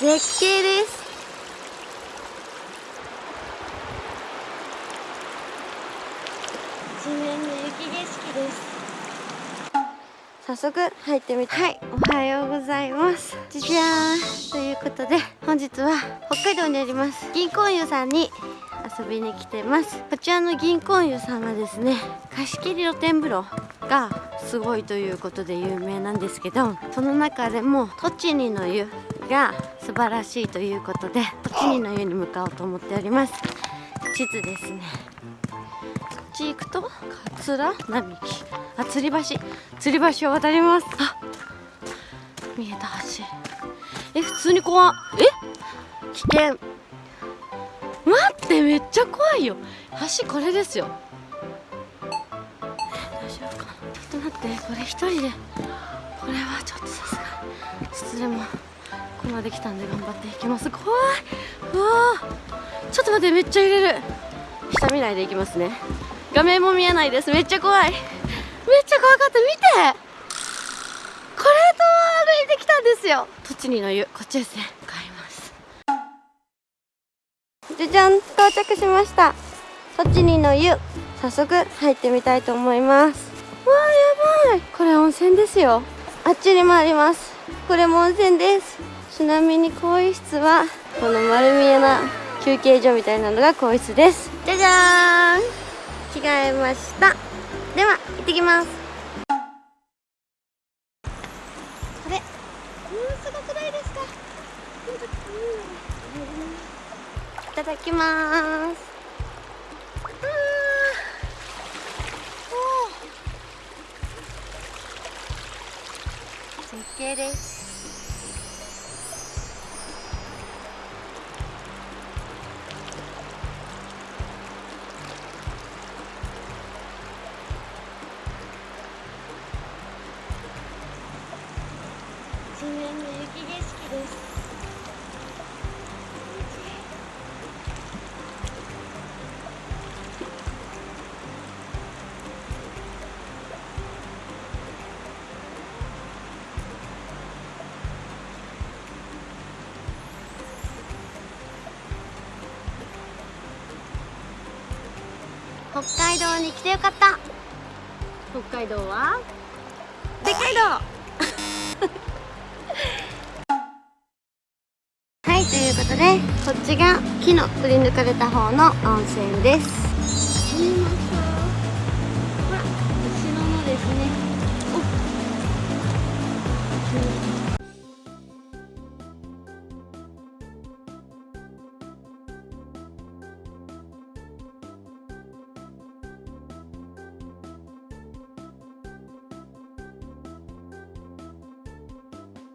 絶景です。地面の雪景色です。早速入ってみて。はいおはようございます。じじゃーん。ということで本日は北海道にあります。銀行湯さんに遊びに来てます。こちらの銀行湯さんはですね貸し切り露天風呂がすごいということで有名なんですけどその中でも栃木の湯が素晴らしいということで栃木の湯に向かおうと思っております。地図ですね。こっち行くと桂？並木。あ吊り橋。吊り橋を渡ります。あ見えた橋。え普通に怖え？危険。待ってめっちゃ怖いよ。橋これですよ。大丈夫かな？ちょっと待ってこれ一人で。これはちょっとさすがに。ちょっとでも。ここまで来たんで頑張っていきます。怖い。うわちょっと待ってめっちゃ揺れる。下見ないでいきますね。画面も見えないです。めっちゃ怖い。めっちゃ怖かった。見て。これと歩いてきたんですよ。栃木の湯こっちですね買います。じゃじゃん。到着しました。栃木の湯早速入ってみたいと思います。わあやばい。これ温泉ですよ。あっちにもあります。これも温泉です。ちなみに更衣室はこの丸見えな休憩所みたいなのが更衣室です。じゃじゃーん。着替えました。では行ってきます。これ？うんすごくないですか？いただきます。絶景です地面の雪景色です。北海道に来てよかった。北海道は？北海道 いということでこっちが木のくり抜かれた方の温泉です。見えますかほら後ろのですね。